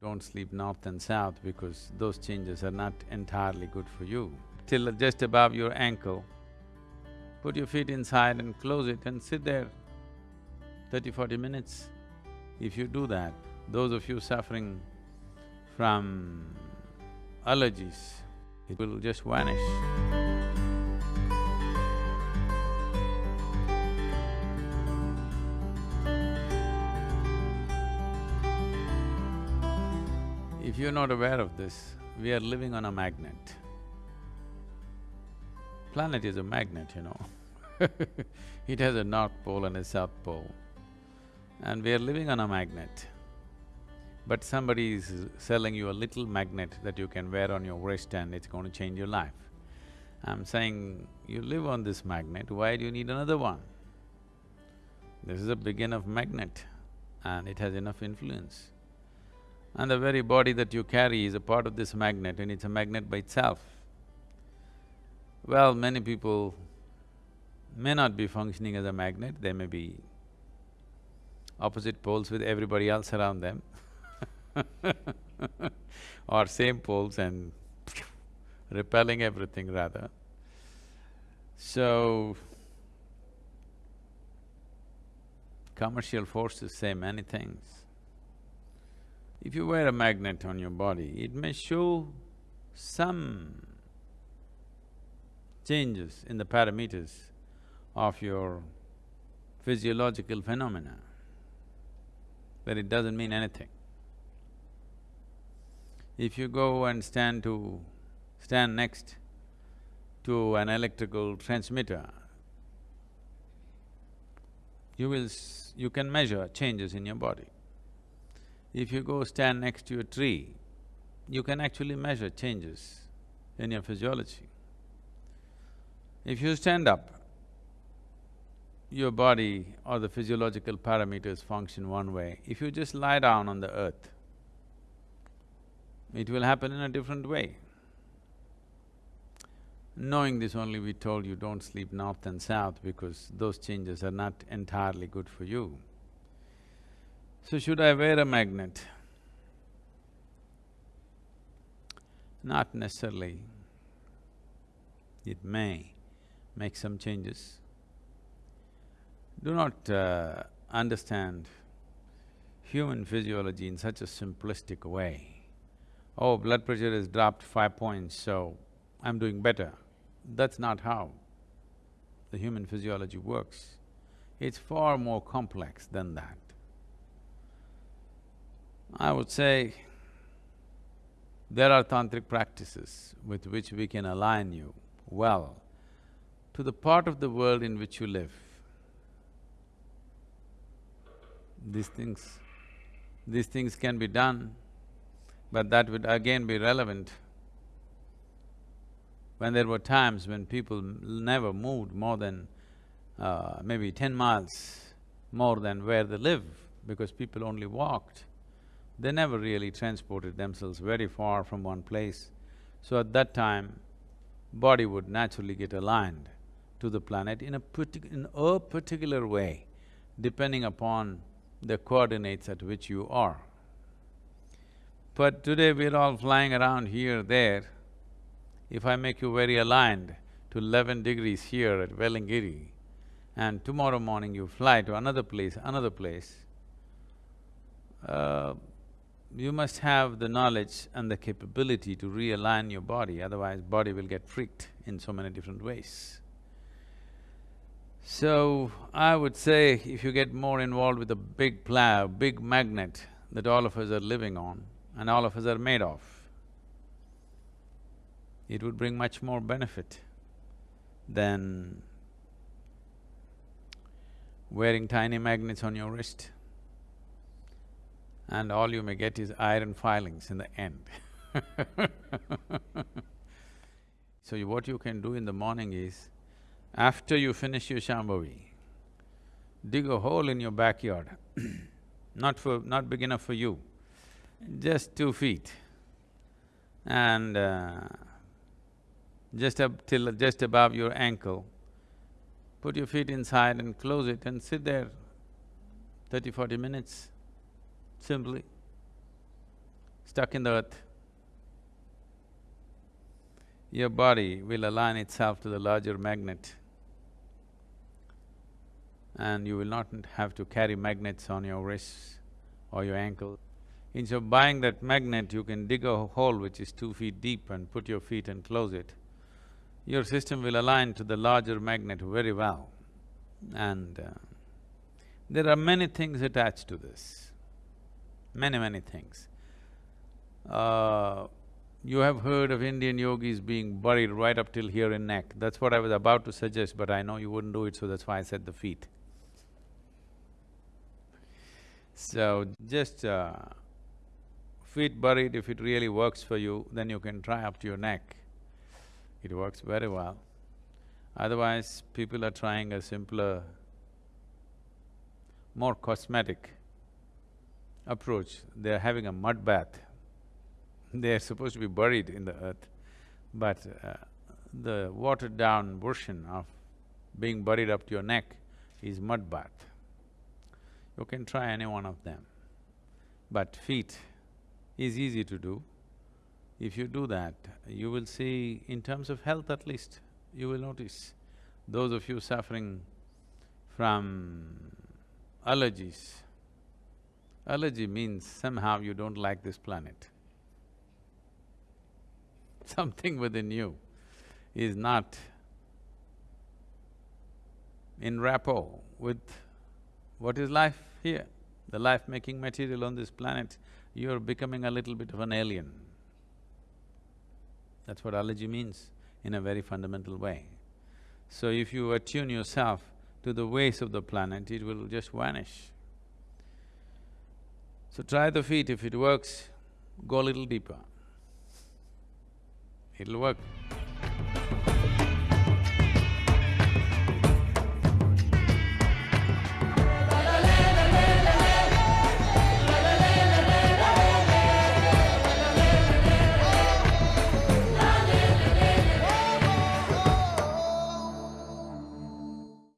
Don't sleep north and south because those changes are not entirely good for you. Till just above your ankle, put your feet inside and close it and sit there 30, 40 minutes. If you do that, those of you suffering from allergies, it will just vanish. If you're not aware of this, we are living on a magnet. Planet is a magnet, you know It has a north pole and a south pole. And we are living on a magnet. But somebody is selling you a little magnet that you can wear on your wrist and it's going to change your life. I'm saying, you live on this magnet, why do you need another one? This is a big enough magnet and it has enough influence. And the very body that you carry is a part of this magnet and it's a magnet by itself. Well, many people may not be functioning as a magnet, they may be opposite poles with everybody else around them or same poles and repelling everything rather. So, commercial forces say many things. If you wear a magnet on your body, it may show some changes in the parameters of your physiological phenomena, but it doesn't mean anything. If you go and stand to… stand next to an electrical transmitter, you will… you can measure changes in your body. If you go stand next to a tree, you can actually measure changes in your physiology. If you stand up, your body or the physiological parameters function one way. If you just lie down on the earth, it will happen in a different way. Knowing this only, we told you don't sleep north and south because those changes are not entirely good for you. So should I wear a magnet? Not necessarily. It may make some changes. Do not uh, understand human physiology in such a simplistic way. Oh, blood pressure has dropped five points, so I'm doing better. That's not how the human physiology works. It's far more complex than that. I would say there are tantric practices with which we can align you well to the part of the world in which you live. These things… these things can be done, but that would again be relevant when there were times when people never moved more than uh, maybe ten miles more than where they live because people only walked. They never really transported themselves very far from one place. So at that time, body would naturally get aligned to the planet in a in a particular way, depending upon the coordinates at which you are. But today we're all flying around here, there. If I make you very aligned to eleven degrees here at Velliangiri, and tomorrow morning you fly to another place, another place, uh, you must have the knowledge and the capability to realign your body, otherwise body will get freaked in so many different ways. So, I would say if you get more involved with a big plow, big magnet that all of us are living on and all of us are made of, it would bring much more benefit than wearing tiny magnets on your wrist and all you may get is iron filings in the end. So you, what you can do in the morning is, after you finish your Shambhavi, dig a hole in your backyard. Not for… not big enough for you, just two feet. And uh, just up till… just above your ankle, put your feet inside and close it and sit there 30, 40 minutes simply. stuck in the earth. Your body will align itself to the larger magnet and you will not have to carry magnets on your wrists or your ankle. Instead of buying that magnet, you can dig a hole which is two feet deep and put your feet and close it. Your system will align to the larger magnet very well. And uh, there are many things attached to this, many, many things. Uh, you have heard of Indian yogis being buried right up till here in neck. That's what I was about to suggest, but I know you wouldn't do it, so that's why I said the feet. So, just uh, feet buried, if it really works for you, then you can try up to your neck. It works very well. Otherwise, people are trying a simpler, more cosmetic approach. They're having a mud bath. They're supposed to be buried in the earth, but uh, the watered down version of being buried up to your neck is mud bath. You can try any one of them. But feet is easy to do. If you do that, you will see, in terms of health at least, you will notice, those of you suffering from allergies, allergy means somehow you don't like this planet. Something within you is not in rapport with what is life here, the life-making material on this planet, you're becoming a little bit of an alien. That's what allergy means in a very fundamental way. So if you attune yourself to the ways of the planet, it will just vanish. So try the feet, if it works, go a little deeper. It'll work.